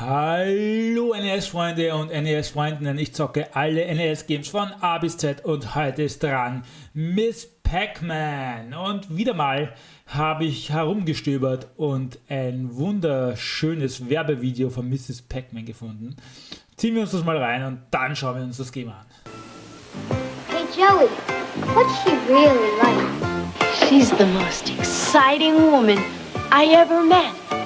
Hallo NES-Freunde und NES-Freundinnen, ich zocke alle NES-Games von A bis Z und heute ist dran Miss Pac-Man. Und wieder mal habe ich herumgestöbert und ein wunderschönes Werbevideo von Mrs. Pac-Man gefunden. Ziehen wir uns das mal rein und dann schauen wir uns das Game an. Hey Joey, what's she really like? She's the most exciting woman I ever met.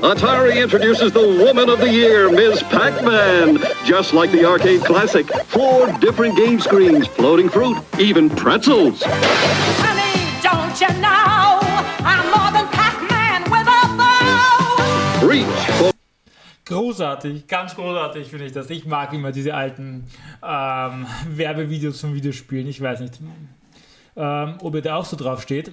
Atari introduces the Woman of the Year, Ms. Pac-Man. Just like the arcade classic, four different game screens, floating fruit, even pretzels. Honey, don't you know I'm more than Pac-Man with a bow? Reach for Großartig, ganz großartig finde ich das. Ich mag immer diese alten ähm, Werbevideos von Videospielen. Ich weiß nicht, ähm, ob ihr da auch so drauf steht.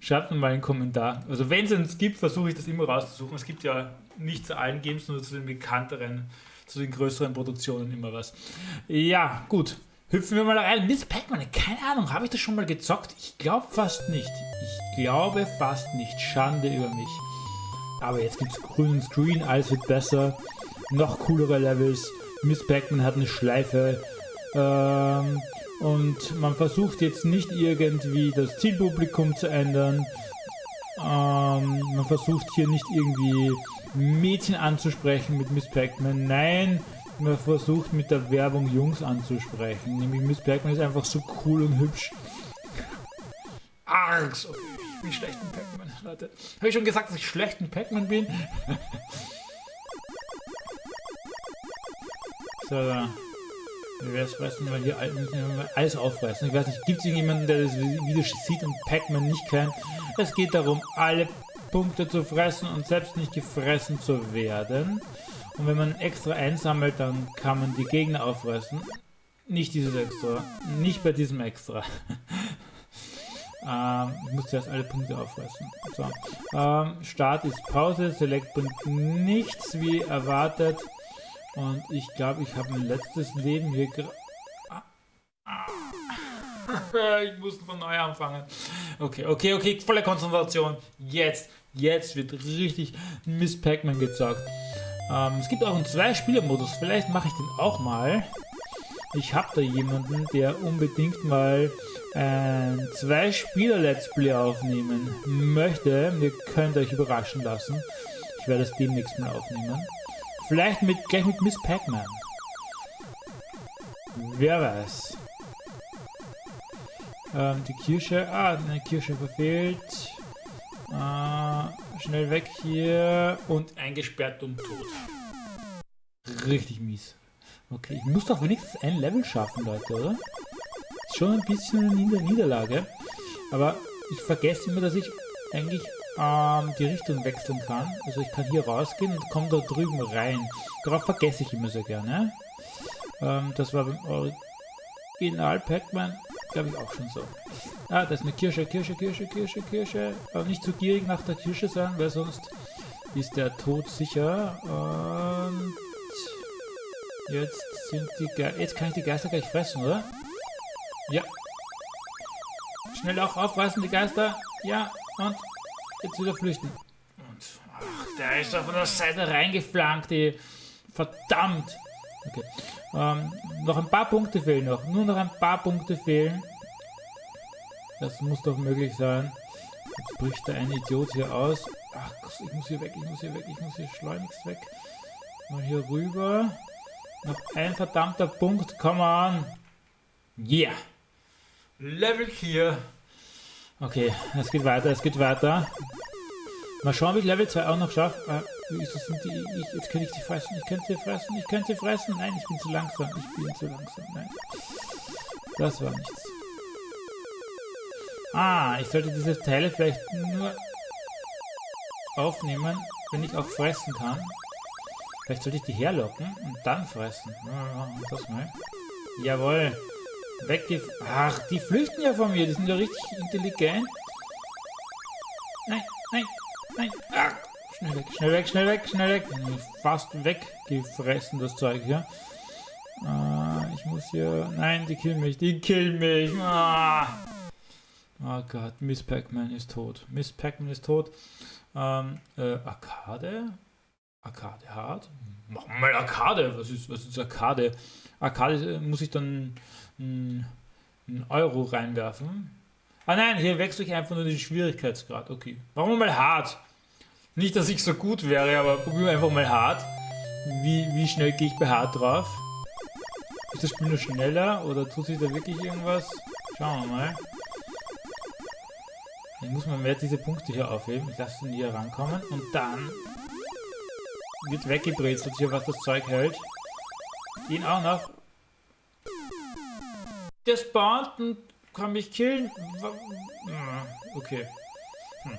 Schreibt mir mal einen Kommentar. Also wenn es uns gibt, versuche ich das immer rauszusuchen. Es gibt ja nicht zu allen Games, nur zu den bekannteren, zu den größeren Produktionen immer was. Ja, gut. Hüpfen wir mal rein. Miss Pac-Man, keine Ahnung, habe ich das schon mal gezockt? Ich glaube fast nicht. Ich glaube fast nicht. Schande über mich. Aber jetzt gibt es grünen Screen, alles wird besser. Noch coolere Levels. Miss Pac-Man hat eine Schleife. Ähm, und man versucht jetzt nicht irgendwie das Zielpublikum zu ändern. Ähm, man versucht hier nicht irgendwie Mädchen anzusprechen mit Miss Pac-Man. Nein, man versucht mit der Werbung Jungs anzusprechen. Nämlich Miss Pac-Man ist einfach so cool und hübsch. Arg, so wie schlecht in Pac-Man, Leute. Habe ich schon gesagt, dass ich schlecht in Pac-Man bin? so, da. Hier all- müssen wir alles auffressen. Ich weiß nicht, gibt es irgendjemanden, der das Video sieht und Pac-Man nicht kennt? Es geht darum, alle Punkte zu fressen und selbst nicht gefressen zu werden. Und wenn man extra einsammelt, dann kann man die Gegner auffressen. Nicht dieses extra. Nicht bei diesem extra. ähm, ich muss zuerst alle Punkte auffressen. So. Ähm, Start ist Pause. Select bringt nichts wie erwartet. Und ich glaube, ich habe mein letztes Leben hier. Ah. Ich muss von neu anfangen. Okay, okay, okay, volle Konzentration. Jetzt, jetzt wird richtig Miss Pac-Man gezockt. Ähm, es gibt auch einen Zwei-Spieler-Modus. Vielleicht mache ich den auch mal. Ich habe da jemanden, der unbedingt mal ein Zwei-Spieler-Let's Play aufnehmen möchte. Ihr könnt euch überraschen lassen. Ich werde es demnächst mal aufnehmen. Vielleicht mit, gleich mit Miss Pac-Man. Wer weiß. Ähm, die Kirsche. Ah, eine Kirsche verfehlt. Äh, schnell weg hier. Und eingesperrt und tot. Richtig mies. Okay, ich muss doch wenigstens ein Level schaffen, Leute, oder? Ist schon ein bisschen eine Nieder Niederlage. Aber ich vergesse immer, dass ich eigentlich ähm, die Richtung wechseln kann. Also ich kann hier rausgehen und komme da drüben rein. Darauf vergesse ich immer sehr gerne. Ähm, das war beim Original Pac-Man, glaube ich, auch schon so. Ah, da ist eine Kirsche, Kirsche, Kirsche, Kirsche, Kirsche. Aber nicht zu gierig nach der Kirsche sein, weil sonst ist der Tod sicher. Und jetzt sind die Ge Jetzt kann ich die Geister gleich fressen, oder? Ja. Schnell auch aufreißen, die Geister. Ja, und jetzt wieder flüchten. Und ach, der ist da von der Seite reingeflankt, die. Verdammt! Okay. Ähm, noch ein paar Punkte fehlen noch. Nur noch ein paar Punkte fehlen. Das muss doch möglich sein. Jetzt bricht da ein Idiot hier aus. Ach, ich muss hier weg, ich muss hier weg, ich muss hier schleunigst weg. Mal hier rüber. Noch ein verdammter Punkt, come on. Yeah. Level 4. Okay, es geht weiter, es geht weiter. Mal schauen, ob ich Level 2 auch noch schaffe. Äh, wie ist das? Sind die, ich, jetzt kann ich sie fressen, ich könnte sie fressen, ich könnte sie fressen. Nein, ich bin zu langsam, ich bin zu langsam. Nein, das war nichts. Ah, ich sollte diese Teile vielleicht nur aufnehmen, wenn ich auch fressen kann. Vielleicht sollte ich die herlocken und dann fressen. Ja, das mal. Jawohl. Weggef... Ach, die flüchten ja von mir. Die sind ja richtig intelligent. Nein, nein, nein. Ach, schnell weg, schnell weg, schnell weg, schnell weg. Fast weggefressen, das Zeug hier. Äh, ich muss hier... Nein, die killen mich, die killen mich. Ah. Oh Gott, Miss Pac-Man ist tot. Miss Pac-Man ist tot. Ähm, äh, Arcade? Arcade hart. Machen wir mal Arcade. Was ist, was ist Arcade? Arcade äh, muss ich dann einen Euro reinwerfen. Ah nein, hier wechsle ich einfach nur den Schwierigkeitsgrad. Okay. Machen wir mal hart. Nicht, dass ich so gut wäre, aber probieren wir einfach mal hart. Wie, wie schnell gehe ich bei hart drauf? Ist das Spiel nur schneller oder tut sich da wirklich irgendwas? Schauen wir mal. Ich muss man mehr diese Punkte hier aufheben. Ich lasse den hier rankommen und dann wird weggebrezelt hier, was das Zeug hält. Den auch noch. Der spawnt und kann mich killen. Okay. Hm.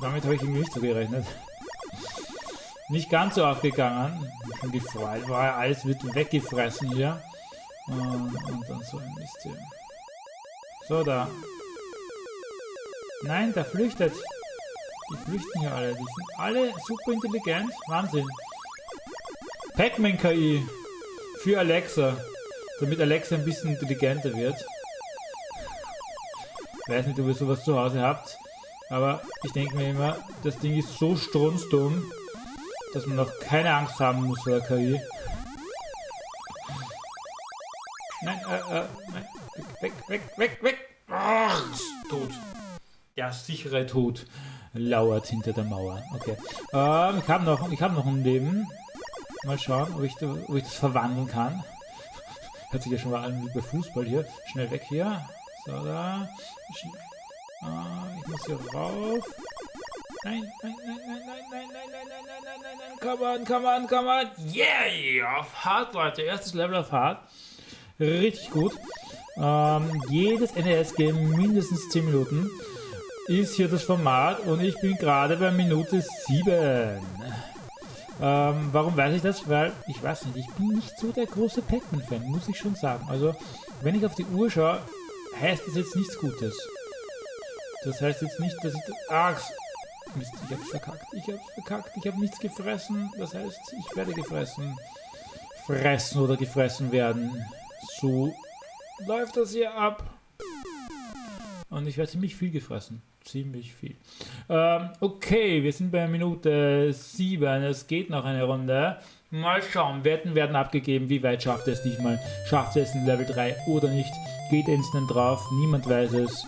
Damit habe ich irgendwie nicht so gerechnet. Nicht ganz so aufgegangen. Gefreut, war alles wird weggefressen hier. Und, und dann so ein Mist hier. So, da. Nein, der flüchtet. Die flüchten hier alle. Die sind alle super intelligent. Wahnsinn. Pac-Man KI für Alexa. Damit Alexa ein bisschen intelligenter wird. Ich weiß nicht, ob ihr sowas zu Hause habt. Aber ich denke mir immer, das Ding ist so strunzdumm, dass man noch keine Angst haben muss vor der KI. Nein, äh, äh, nein. Weg, weg, weg, weg. Ach, tot. Der sichere Tod lauert hinter der Mauer. Okay. Ähm, ich habe noch, ich habe noch ein Leben. Mal schauen, ob ich, ob ich das verwandeln kann. Hört sich ja schon mal an wie bei Fußball hier. Schnell weg hier. So, da. Ah, ich muss hier rauf. Nein, nein, nein, nein, nein, nein, nein, nein, nein, nein, nein, nein, nein. Come on, come on, come on. Yeah! Auf Hard, Leute. Erstes Level auf Hard. Richtig gut. Ähm, jedes NES-Game mindestens 10 Minuten ist hier das Format und ich bin gerade bei Minute 7. Ähm, warum weiß ich das? Weil, ich weiß nicht, ich bin nicht so der große Pac-Man-Fan, muss ich schon sagen. Also, wenn ich auf die Uhr schaue, heißt das jetzt nichts Gutes. Das heißt jetzt nicht, dass ich... Ach, Mist, ich hab's verkackt. Ich hab's verkackt. Ich habe nichts gefressen. Das heißt, ich werde gefressen. Fressen oder gefressen werden. So läuft das hier ab. Und ich werde ziemlich viel gefressen. Ziemlich viel. Ähm, okay, wir sind bei Minute 7. Es geht noch eine Runde. Mal schauen. Wetten werden abgegeben. Wie weit schafft es diesmal? Schafft es in Level 3 oder nicht? Geht instant drauf. Niemand weiß es.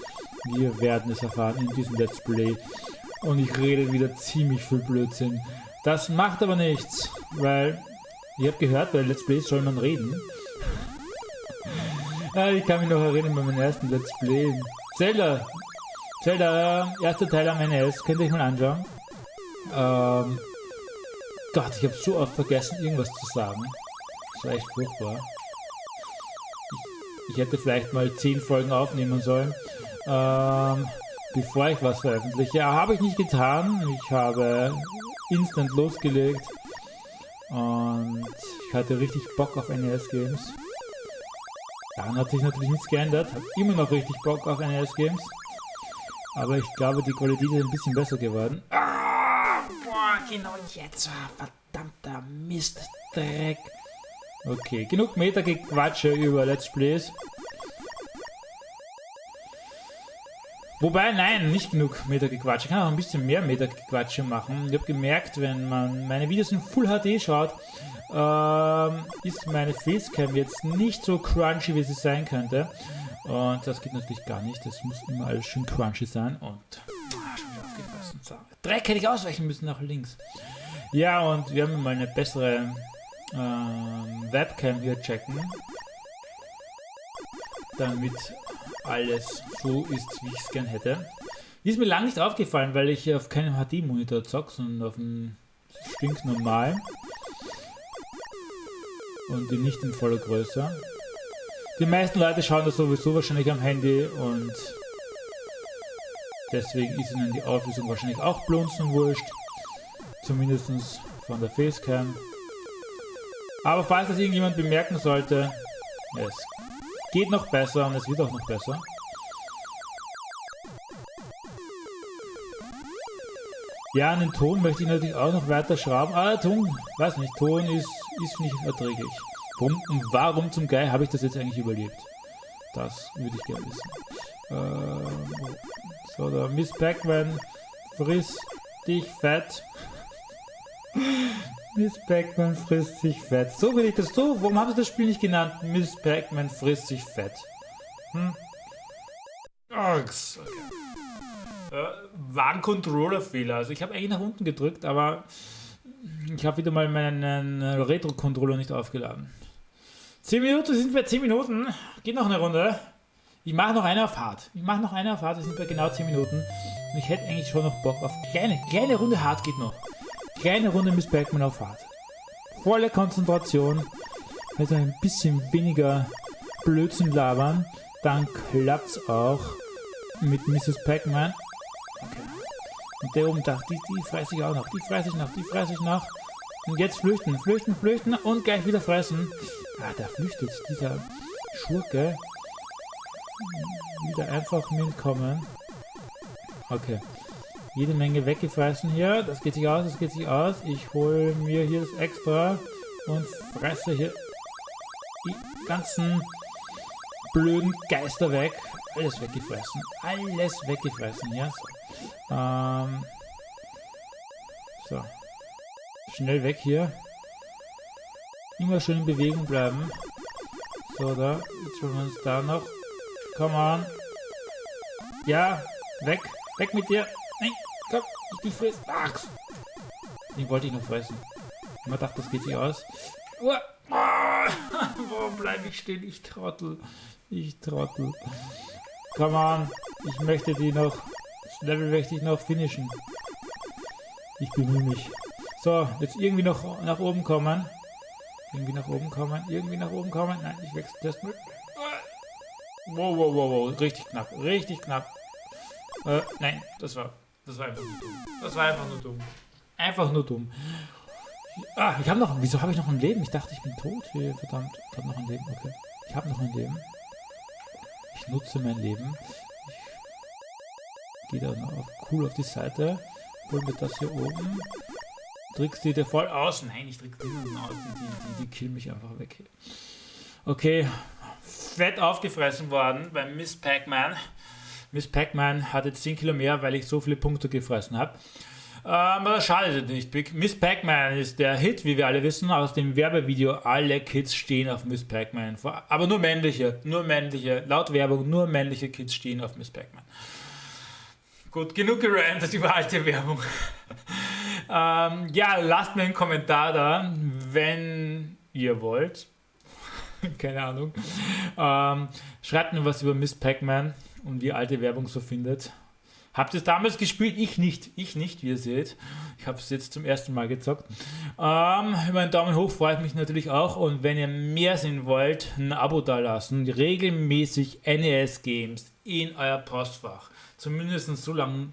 Wir werden es erfahren in diesem Let's Play. Und ich rede wieder ziemlich viel Blödsinn. Das macht aber nichts, weil ihr habt gehört, bei Let's Plays soll man reden. Ah, ich kann mich noch erinnern bei meinem ersten Let's Play. Zelda. Zelda, erster Teil am NES. Könnt ihr euch mal anschauen. Ähm, Gott, ich habe so oft vergessen, irgendwas zu sagen. Das war echt furchtbar. Ich, ich hätte vielleicht mal 10 Folgen aufnehmen sollen. Ähm, bevor ich was veröffentliche. Ja, habe ich nicht getan. Ich habe instant losgelegt. Und ich hatte richtig Bock auf NES-Games. Daran hat sich natürlich nichts geändert. Habe immer noch richtig Bock auf NES-Games. Aber ich glaube, die Qualität ist ein bisschen besser geworden. Ah, boah, genau jetzt. Ah, verdammter Mist, Dreck. Okay, genug Meta-Gequatsche über Let's Plays. Wobei, nein, nicht genug Meta-Gequatsche. Ich kann auch ein bisschen mehr Meta-Gequatsche machen. Ich habe gemerkt, wenn man meine Videos in Full HD schaut, ähm, ist meine Facecam jetzt nicht so crunchy, wie sie sein könnte. Und das geht natürlich gar nicht. Das muss immer alles schön crunchy sein. Und ah. Dreck hätte ich ausweichen müssen nach links. Ja, und wir haben mal eine bessere ähm, Webcam hier checken. Damit alles so ist, wie ich es gern hätte. Die ist mir lange nicht aufgefallen, weil ich auf keinem HD-Monitor zocke, sondern auf einem stinknormalen. Und die nicht in voller Größe. Die meisten Leute schauen das sowieso wahrscheinlich am Handy und deswegen ist ihnen die Auflösung wahrscheinlich auch blunzen wurscht. Zumindest von der Facecam. Aber falls das irgendjemand bemerken sollte, es geht noch besser und es wird auch noch besser. Ja, an den Ton möchte ich natürlich auch noch weiter schrauben. Ah, Ton, weiß nicht, Ton ist, ist nicht erträglich. Warum, und warum zum Geil habe ich das jetzt eigentlich überlebt? Das würde ich gerne wissen. Ähm, so, der Miss Pac-Man, friss dich fett. Miss Pac-Man frisst sich fett. So will ich das so. Warum haben sie das Spiel nicht genannt? Miss Pac-Man frisst sich fett. Hm? Äh, war ein Controller-Fehler. Also ich habe eigentlich nach unten gedrückt, aber ich habe wieder mal meinen Retro-Controller nicht aufgeladen. 10 Minuten sind wir 10 Minuten. Geht noch eine Runde. Ich mache noch eine auf hart. Ich mache noch eine auf hart. Wir sind bei genau 10 Minuten. Und ich hätte eigentlich schon noch Bock auf kleine, kleine Runde hart geht noch. Kleine Runde Miss Bergman auf hart. Volle Konzentration. Also ein bisschen weniger Blödsinn labern. Dann klappt's auch mit Mrs. Pac-Man. Okay. Und der oben dachte, die, die fresse ich auch noch, die fresse ich noch, die fresse ich noch. Und jetzt flüchten, flüchten, flüchten und gleich wieder fressen. Ah, da flüchtet dieser Schurke. Wieder einfach mitkommen. Okay. Jede Menge weggefressen hier. Das geht sich aus, das geht sich aus. Ich hole mir hier das extra und fresse hier die ganzen blöden Geister weg. Alles weggefressen. Alles weggefressen, ja. So. Ähm. So. Schnell weg hier. Immer schön in Bewegung bleiben. So, da. Jetzt wollen wir uns da noch. Come on. Ja, weg. Weg mit dir. Nein, komm, ich dich friss. Ach. Den wollte ich noch fressen. Man dachte, das geht sich aus. Uah. Warum bleibe ich stehen? Ich trottel. Ich trottel. Come on. Ich möchte die noch. Das Level möchte ich noch finishen. Ich bemühe mich. So, jetzt irgendwie noch nach oben kommen. Irgendwie nach oben kommen. Irgendwie nach oben kommen. Nein, ich wechsle das mit. Wow, wow, wow, wow. Richtig knapp. Richtig knapp. Äh, nein, das war. Das war einfach nur dumm. Das war einfach nur dumm. Einfach nur dumm. Ah, ich habe noch. Wieso habe ich noch ein Leben? Ich dachte, ich bin tot. Hier, verdammt. Ich habe noch ein Leben. Okay. Ich habe noch ein Leben. Ich nutze mein Leben. Ich gehe dann auf, cool auf die Seite. Hol mir das hier oben. Trickst die dir voll aus? Nein, ich trick die aus. Die, die, die, killen mich einfach weg. Okay. Fett aufgefressen worden beim Miss Pac-Man. Miss Pac-Man hat jetzt 10 Kilo mehr, weil ich so viele Punkte gefressen habe. Ähm, aber das schadet nicht. Miss Pac-Man ist der Hit, wie wir alle wissen, aus dem Werbevideo. Alle Kids stehen auf Miss Pac-Man. Aber nur männliche, nur männliche. Laut Werbung, nur männliche Kids stehen auf Miss Pac-Man. Gut, genug gerantet über alte Werbung. ähm, ja, lasst mir einen Kommentar da, wenn ihr wollt. Keine Ahnung. Ähm, schreibt mir was über Miss Pac-Man und wie alte Werbung so findet. Habt ihr es damals gespielt? Ich nicht. Ich nicht, wie ihr seht. Ich habe es jetzt zum ersten Mal gezockt. Ähm, über einen Daumen hoch freut mich natürlich auch. Und wenn ihr mehr sehen wollt, ein Abo da lassen. Regelmäßig NES-Games in euer Postfach. Zumindest so lange,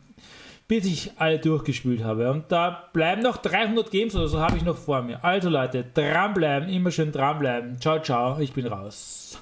bis ich alle durchgespielt habe. Und da bleiben noch 300 Games oder so habe ich noch vor mir. Also Leute, dranbleiben, immer schön dranbleiben. Ciao, ciao, ich bin raus.